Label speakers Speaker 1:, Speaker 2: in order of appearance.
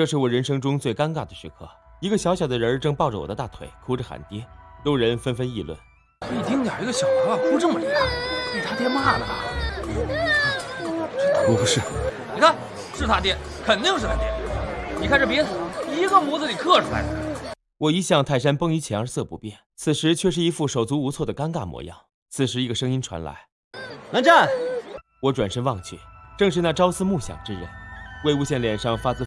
Speaker 1: 这是我人生中最尴尬的时刻。一个小小的人正抱着我的大腿，哭着喊爹，路人纷纷议论：
Speaker 2: 一丁点一个小娃娃哭这么厉害，被他爹骂了吧？
Speaker 3: 我不是。
Speaker 2: 你看，是他爹，肯定是他爹。你看这鼻子，一个模子里刻出来的。
Speaker 1: 我一向泰山崩于前而色不变，此时却是一副手足无措的尴尬模样。此时，一个声音传来：“
Speaker 4: 蓝湛。”
Speaker 1: 我转身望去，正是那朝思暮想之人。魏无羡脸上发自